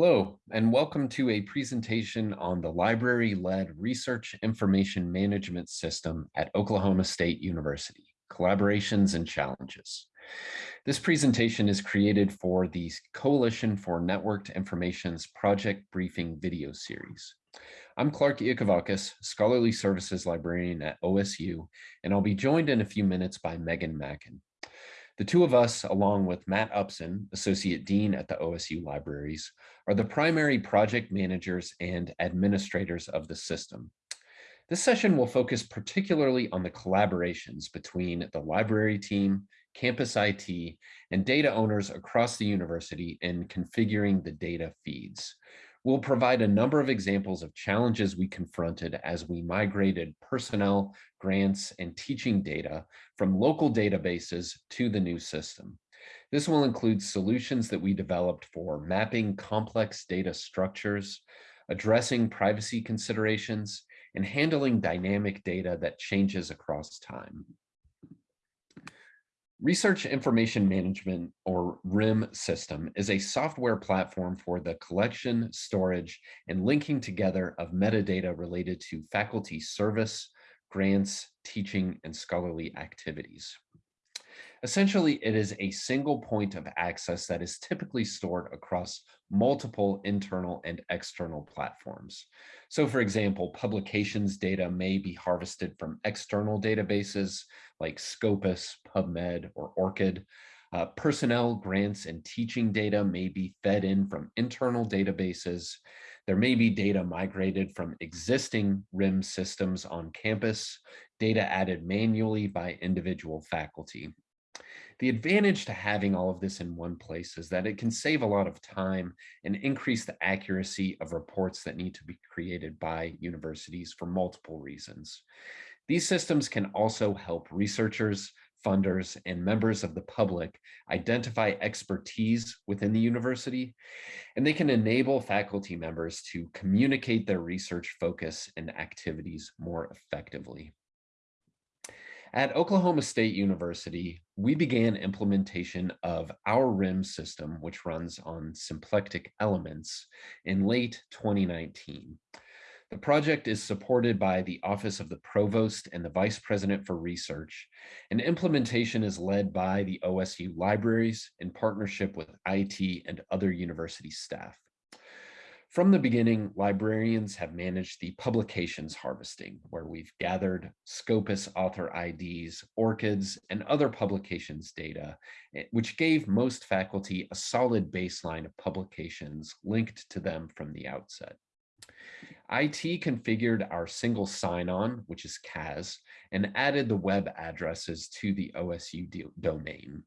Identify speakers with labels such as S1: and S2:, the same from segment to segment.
S1: Hello, and welcome to a presentation on the library-led research information management system at Oklahoma State University, collaborations and challenges. This presentation is created for the Coalition for Networked Information's project briefing video series. I'm Clarke Iakovakis, Scholarly Services Librarian at OSU, and I'll be joined in a few minutes by Megan Macken. The two of us, along with Matt Upson, Associate Dean at the OSU Libraries, are the primary project managers and administrators of the system. This session will focus particularly on the collaborations between the library team, campus IT, and data owners across the university in configuring the data feeds. We'll provide a number of examples of challenges we confronted as we migrated personnel, grants, and teaching data from local databases to the new system. This will include solutions that we developed for mapping complex data structures, addressing privacy considerations, and handling dynamic data that changes across time. Research Information Management, or RIM system, is a software platform for the collection, storage, and linking together of metadata related to faculty service, grants, teaching, and scholarly activities. Essentially, it is a single point of access that is typically stored across multiple internal and external platforms. So for example, publications data may be harvested from external databases like Scopus, PubMed, or ORCID. Uh, personnel, grants, and teaching data may be fed in from internal databases. There may be data migrated from existing RIM systems on campus, data added manually by individual faculty. The advantage to having all of this in one place is that it can save a lot of time and increase the accuracy of reports that need to be created by universities for multiple reasons. These systems can also help researchers, funders, and members of the public identify expertise within the university, and they can enable faculty members to communicate their research focus and activities more effectively. At Oklahoma State University, we began implementation of our RIM system, which runs on symplectic elements, in late 2019. The project is supported by the Office of the Provost and the Vice President for Research, and implementation is led by the OSU Libraries in partnership with IT and other university staff. From the beginning, librarians have managed the publications harvesting, where we've gathered Scopus author IDs, ORCIDs, and other publications data, eh, which gave most faculty a solid baseline of publications linked to them from the outset. IT configured our single sign-on, which is CAS, and added the web addresses to the OSU domain.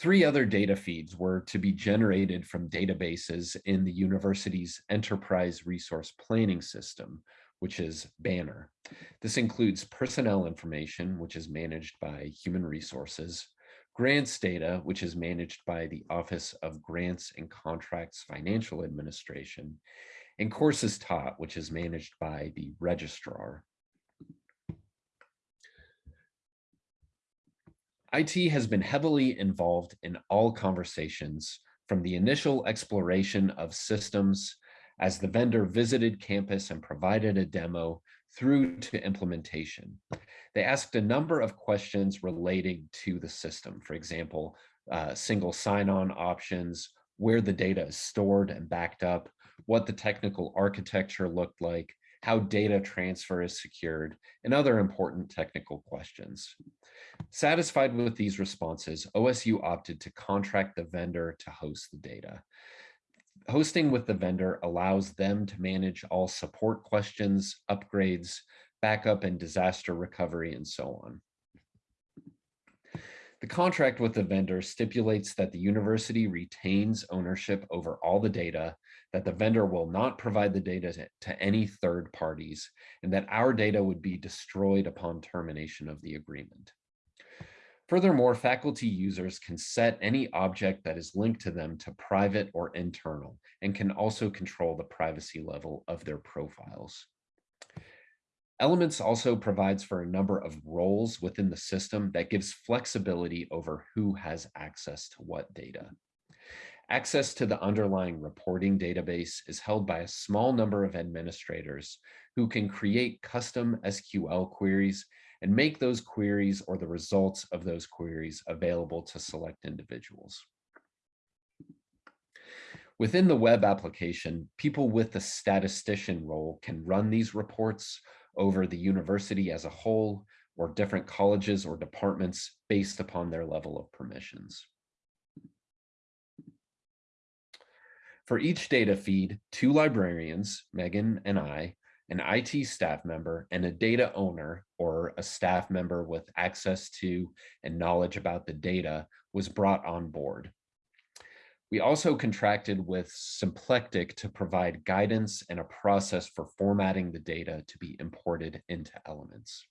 S1: Three other data feeds were to be generated from databases in the university's enterprise resource planning system, which is Banner. This includes personnel information, which is managed by human resources, grants data, which is managed by the Office of Grants and Contracts Financial Administration, and courses taught, which is managed by the registrar. IT has been heavily involved in all conversations from the initial exploration of systems as the vendor visited campus and provided a demo through to implementation. They asked a number of questions relating to the system. For example, uh, single sign-on options, where the data is stored and backed up, what the technical architecture looked like, how data transfer is secured, and other important technical questions. Satisfied with these responses, OSU opted to contract the vendor to host the data. Hosting with the vendor allows them to manage all support questions, upgrades, backup and disaster recovery, and so on. The contract with the vendor stipulates that the university retains ownership over all the data, that the vendor will not provide the data to, any third parties, and that our data would be destroyed upon termination of the agreement. Furthermore, faculty users can set any object that is linked to them to private or internal, and can also control the privacy level of their profiles. Elements also provides for a number of roles within the system that gives flexibility over who has access to what data. Access to the underlying reporting database is held by a small number of administrators who can create custom SQL queries and make those queries or the results of those queries available to select individuals. Within the web application, people with the statistician role can run these reports over the university as a whole or different colleges or departments based upon their level of permissions. For each data feed, two librarians, Megan and I, an IT staff member, and a data owner or a staff member with access to and knowledge about the data was brought on board. We also contracted with Symplectic to provide guidance and a process for formatting the data to be imported into Elements.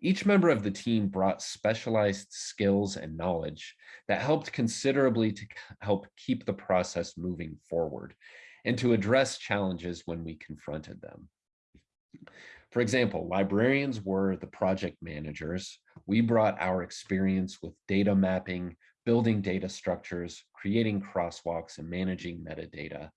S1: Each member of the team brought specialized skills and knowledge that helped considerably to help keep the process moving forward and to address challenges when we confronted them. For example, librarians were the project managers. We brought our experience with data mapping, building data structures, creating crosswalks, and managing metadata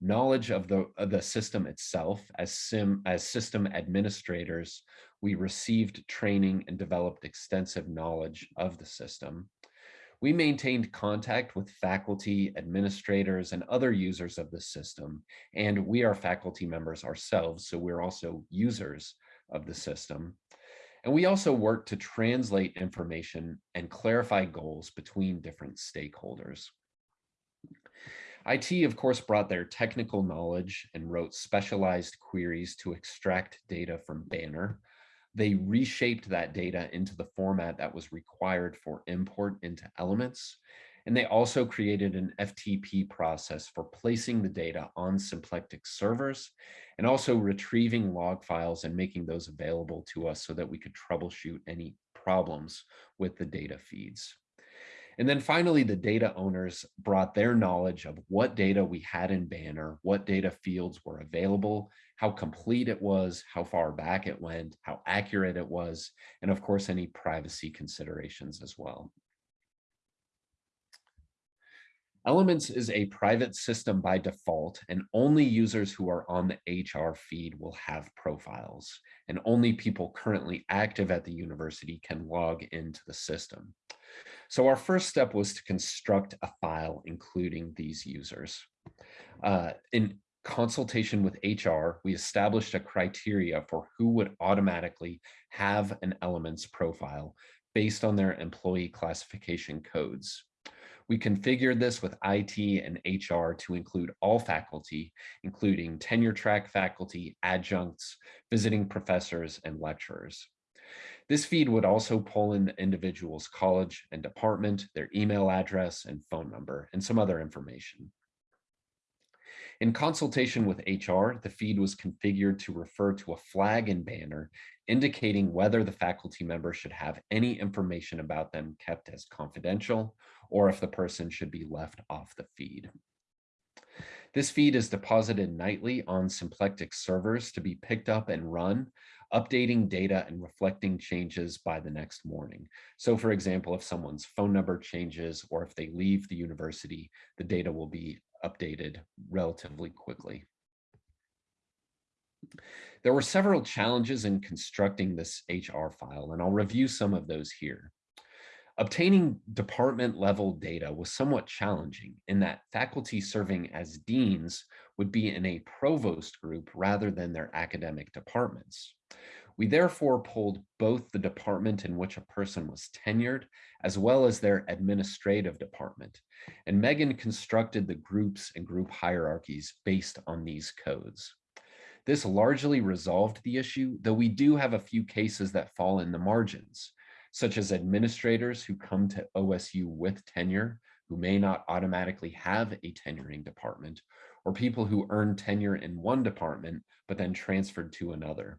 S1: knowledge of the, of the system itself as, sim, as system administrators, we received training and developed extensive knowledge of the system. We maintained contact with faculty, administrators, and other users of the system, and we are faculty members ourselves, so we're also users of the system. And we also work to translate information and clarify goals between different stakeholders. IT, of course, brought their technical knowledge and wrote specialized queries to extract data from Banner. They reshaped that data into the format that was required for import into Elements. And they also created an FTP process for placing the data on Symplectic servers and also retrieving log files and making those available to us so that we could troubleshoot any problems with the data feeds. And then finally, the data owners brought their knowledge of what data we had in Banner, what data fields were available, how complete it was, how far back it went, how accurate it was, and of course, any privacy considerations as well. Elements is a private system by default, and only users who are on the HR feed will have profiles, and only people currently active at the university can log into the system. So our first step was to construct a file including these users. Uh, in consultation with HR, we established a criteria for who would automatically have an elements profile based on their employee classification codes. We configured this with IT and HR to include all faculty, including tenure track faculty, adjuncts, visiting professors, and lecturers. This feed would also pull in the individual's college and department, their email address and phone number, and some other information. In consultation with HR, the feed was configured to refer to a flag and banner indicating whether the faculty member should have any information about them kept as confidential or if the person should be left off the feed. This feed is deposited nightly on Symplectic servers to be picked up and run updating data and reflecting changes by the next morning. So for example, if someone's phone number changes or if they leave the university, the data will be updated relatively quickly. There were several challenges in constructing this HR file, and I'll review some of those here. Obtaining department level data was somewhat challenging in that faculty serving as deans would be in a provost group rather than their academic departments. We therefore pulled both the department in which a person was tenured as well as their administrative department. And Megan constructed the groups and group hierarchies based on these codes. This largely resolved the issue, though we do have a few cases that fall in the margins such as administrators who come to OSU with tenure who may not automatically have a tenuring department, or people who earn tenure in one department but then transferred to another.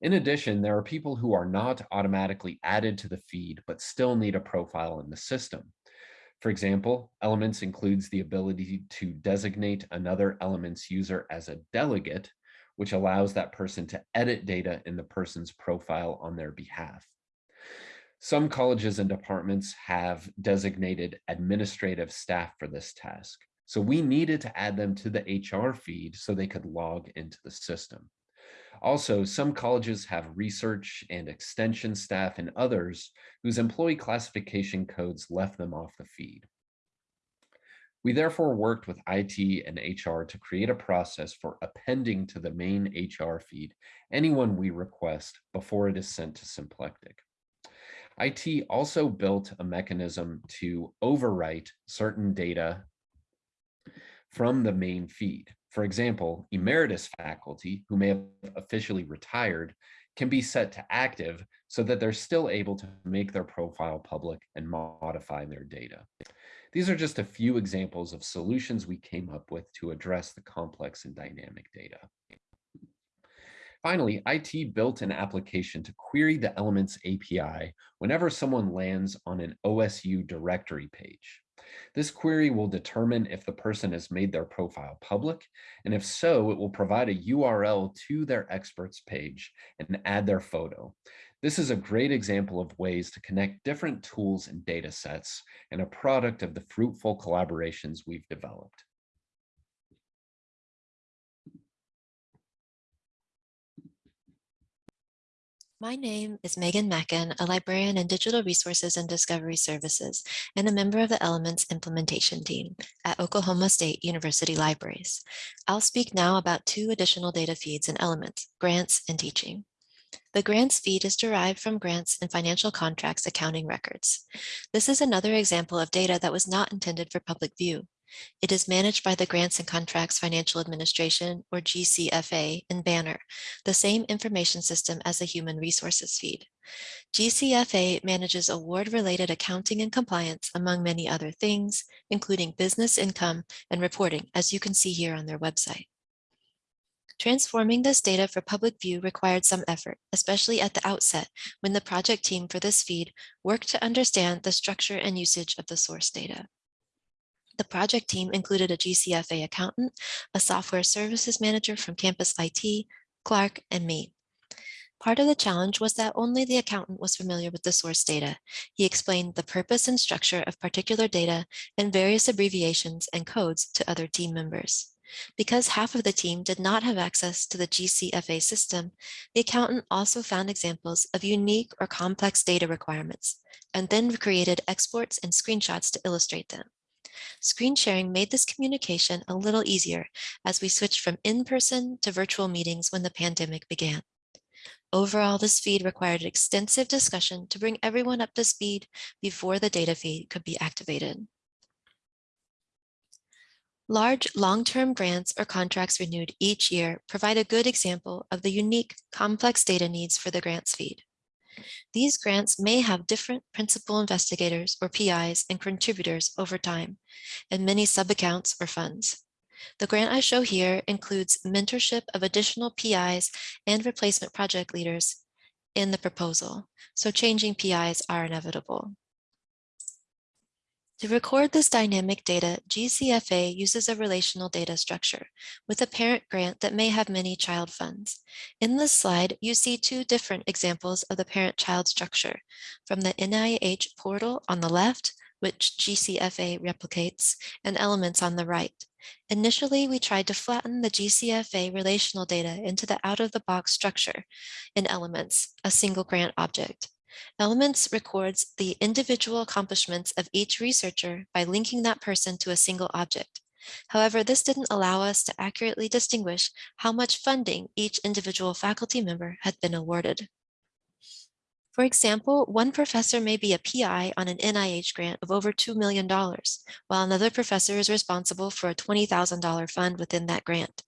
S1: In addition, there are people who are not automatically added to the feed but still need a profile in the system. For example, Elements includes the ability to designate another Elements user as a delegate, which allows that person to edit data in the person's profile on their behalf. Some colleges and departments have designated administrative staff for this task. So we needed to add them to the HR feed so they could log into the system. Also, some colleges have research and extension staff and others whose employee classification codes left them off the feed. We therefore worked with IT and HR to create a process for appending to the main HR feed anyone we request before it is sent to Symplectic. IT also built a mechanism to overwrite certain data from the main feed. For example, emeritus faculty who may have officially retired can be set to active so that they're still able to make their profile public and modify their data. These are just a few examples of solutions we came up with to address the complex and dynamic data. Finally, IT built an application to query the Elements API whenever someone lands on an OSU directory page. This query will determine if the person has made their profile public, and if so, it will provide a URL to their experts page and add their photo. This is a great example of ways to connect different tools and data sets and a product of the fruitful collaborations we've developed.
S2: My name is Megan Macken, a librarian in Digital Resources and Discovery Services, and a member of the Elements implementation team at Oklahoma State University Libraries. I'll speak now about two additional data feeds in Elements, grants and teaching. The grants feed is derived from grants and financial contracts accounting records. This is another example of data that was not intended for public view. It is managed by the Grants and Contracts Financial Administration, or GCFA, in Banner, the same information system as the Human Resources feed. GCFA manages award-related accounting and compliance, among many other things, including business income and reporting, as you can see here on their website. Transforming this data for public view required some effort, especially at the outset when the project team for this feed worked to understand the structure and usage of the source data. The project team included a GCFA accountant, a software services manager from campus IT, Clarke, and me. Part of the challenge was that only the accountant was familiar with the source data. He explained the purpose and structure of particular data and various abbreviations and codes to other team members. Because half of the team did not have access to the GCFA system, the accountant also found examples of unique or complex data requirements, and then created exports and screenshots to illustrate them. Screen sharing made this communication a little easier as we switched from in-person to virtual meetings when the pandemic began. Overall, this feed required extensive discussion to bring everyone up to speed before the data feed could be activated. Large long-term grants or contracts renewed each year provide a good example of the unique complex data needs for the grants feed. These grants may have different principal investigators or PIs and contributors over time, and many sub-accounts or funds. The grant I show here includes mentorship of additional PIs and replacement project leaders in the proposal, so changing PIs are inevitable. To record this dynamic data, GCFA uses a relational data structure with a parent grant that may have many child funds. In this slide, you see two different examples of the parent-child structure from the NIH portal on the left, which GCFA replicates, and elements on the right. Initially, we tried to flatten the GCFA relational data into the out-of-the-box structure in elements, a single grant object. Elements records the individual accomplishments of each researcher by linking that person to a single object. However, this didn't allow us to accurately distinguish how much funding each individual faculty member had been awarded. For example, one professor may be a PI on an NIH grant of over $2 million, while another professor is responsible for a $20,000 fund within that grant.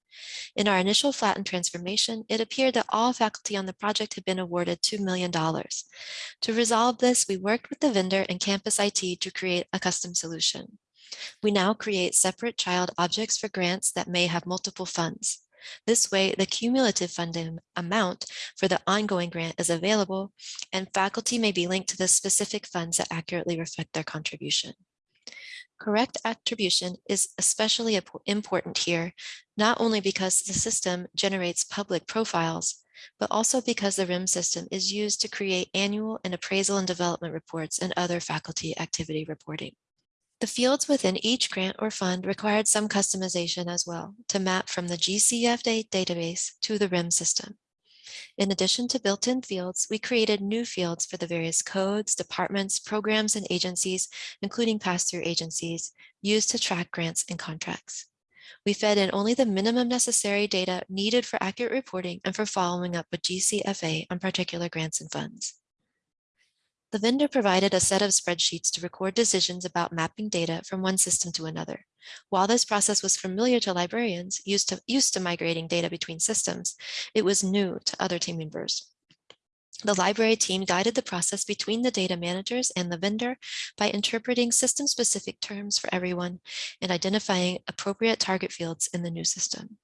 S2: In our initial flattened transformation, it appeared that all faculty on the project had been awarded $2 million. To resolve this, we worked with the vendor and campus IT to create a custom solution. We now create separate child objects for grants that may have multiple funds. This way, the cumulative funding amount for the ongoing grant is available, and faculty may be linked to the specific funds that accurately reflect their contribution. Correct attribution is especially important here, not only because the system generates public profiles, but also because the RIM system is used to create annual and appraisal and development reports and other faculty activity reporting. The fields within each grant or fund required some customization as well to map from the GCFA database to the RIM system. In addition to built-in fields, we created new fields for the various codes, departments, programs, and agencies, including pass-through agencies, used to track grants and contracts. We fed in only the minimum necessary data needed for accurate reporting and for following up with GCFA on particular grants and funds. The vendor provided a set of spreadsheets to record decisions about mapping data from one system to another. While this process was familiar to librarians used to, used to migrating data between systems, it was new to other team members. The library team guided the process between the data managers and the vendor by interpreting system-specific terms for everyone and identifying appropriate target fields in the new system.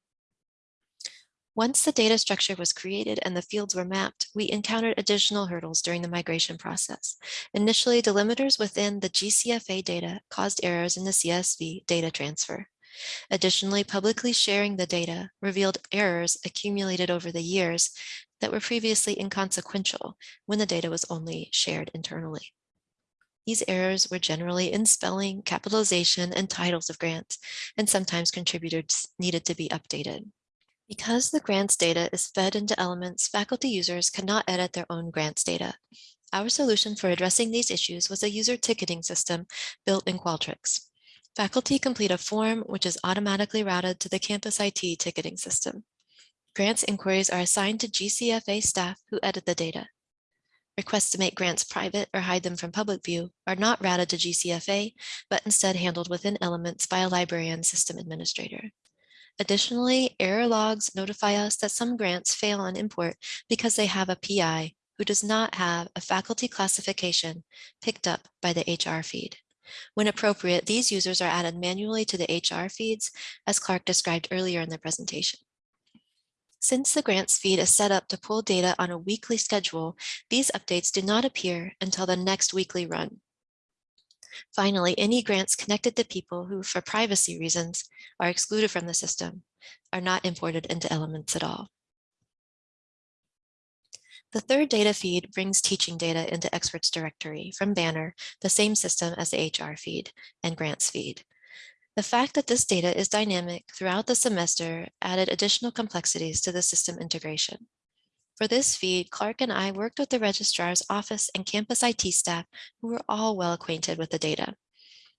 S2: Once the data structure was created and the fields were mapped, we encountered additional hurdles during the migration process. Initially, delimiters within the GCFA data caused errors in the CSV data transfer. Additionally, publicly sharing the data revealed errors accumulated over the years that were previously inconsequential when the data was only shared internally. These errors were generally in spelling, capitalization, and titles of grants, and sometimes contributors needed to be updated. Because the grants data is fed into elements, faculty users cannot edit their own grants data. Our solution for addressing these issues was a user ticketing system built in Qualtrics. Faculty complete a form which is automatically routed to the campus IT ticketing system. Grants inquiries are assigned to GCFA staff who edit the data. Requests to make grants private or hide them from public view are not routed to GCFA, but instead handled within elements by a librarian system administrator. Additionally, error logs notify us that some grants fail on import because they have a PI who does not have a faculty classification picked up by the HR feed. When appropriate, these users are added manually to the HR feeds, as Clarke described earlier in the presentation. Since the grants feed is set up to pull data on a weekly schedule, these updates do not appear until the next weekly run. Finally, any grants connected to people who, for privacy reasons, are excluded from the system are not imported into elements at all. The third data feed brings teaching data into experts directory from Banner, the same system as the HR feed and grants feed. The fact that this data is dynamic throughout the semester added additional complexities to the system integration. For this feed, Clarke and I worked with the registrar's office and campus IT staff who were all well acquainted with the data.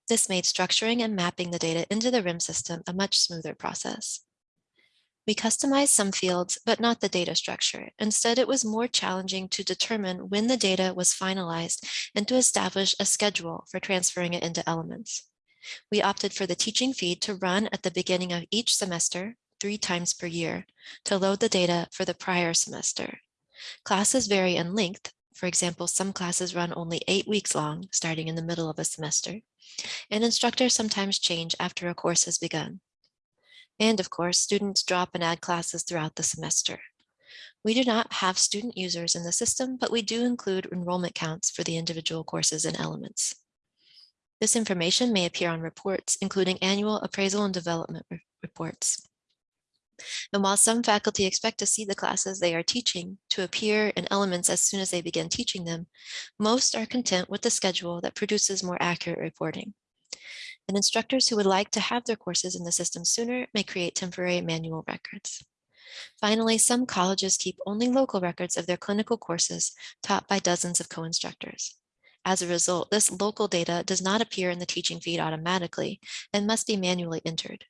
S2: This made structuring and mapping the data into the RIM system a much smoother process. We customized some fields, but not the data structure. Instead, it was more challenging to determine when the data was finalized and to establish a schedule for transferring it into elements. We opted for the teaching feed to run at the beginning of each semester three times per year to load the data for the prior semester. Classes vary in length. For example, some classes run only eight weeks long, starting in the middle of a semester, and instructors sometimes change after a course has begun. And of course, students drop and add classes throughout the semester. We do not have student users in the system, but we do include enrollment counts for the individual courses and elements. This information may appear on reports, including annual appraisal and development re reports. And while some faculty expect to see the classes they are teaching to appear in elements as soon as they begin teaching them, most are content with the schedule that produces more accurate reporting. And instructors who would like to have their courses in the system sooner may create temporary manual records. Finally, some colleges keep only local records of their clinical courses taught by dozens of co-instructors. As a result, this local data does not appear in the teaching feed automatically and must be manually entered.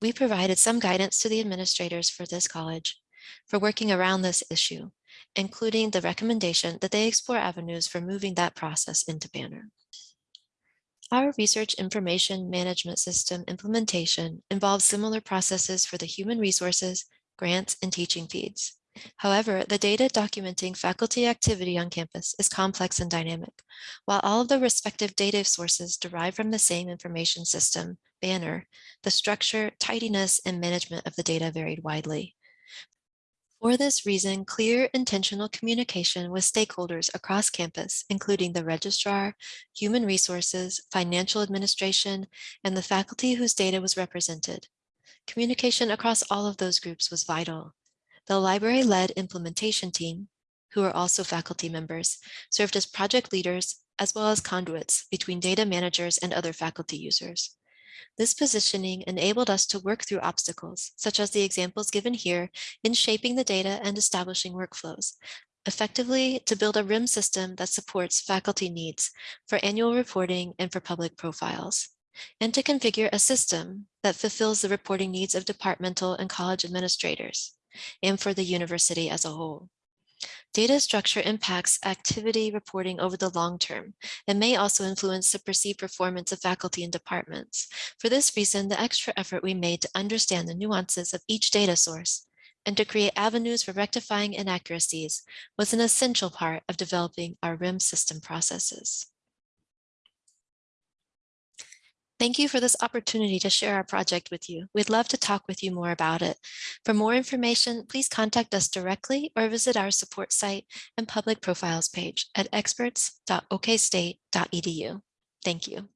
S2: We provided some guidance to the administrators for this college for working around this issue, including the recommendation that they explore avenues for moving that process into Banner. Our research information management system implementation involves similar processes for the human resources, grants, and teaching feeds. However, the data documenting faculty activity on campus is complex and dynamic. While all of the respective data sources derive from the same information system, Banner, the structure, tidiness, and management of the data varied widely. For this reason, clear intentional communication with stakeholders across campus, including the registrar, human resources, financial administration, and the faculty whose data was represented. Communication across all of those groups was vital. The library-led implementation team, who are also faculty members, served as project leaders as well as conduits between data managers and other faculty users. This positioning enabled us to work through obstacles, such as the examples given here in shaping the data and establishing workflows, effectively to build a RIM system that supports faculty needs for annual reporting and for public profiles, and to configure a system that fulfills the reporting needs of departmental and college administrators and for the university as a whole. Data structure impacts activity reporting over the long term and may also influence the perceived performance of faculty and departments. For this reason, the extra effort we made to understand the nuances of each data source and to create avenues for rectifying inaccuracies was an essential part of developing our RIM system processes. Thank you for this opportunity to share our project with you. We'd love to talk with you more about it. For more information, please contact us directly or visit our support site and public profiles page at experts.okstate.edu. Thank you.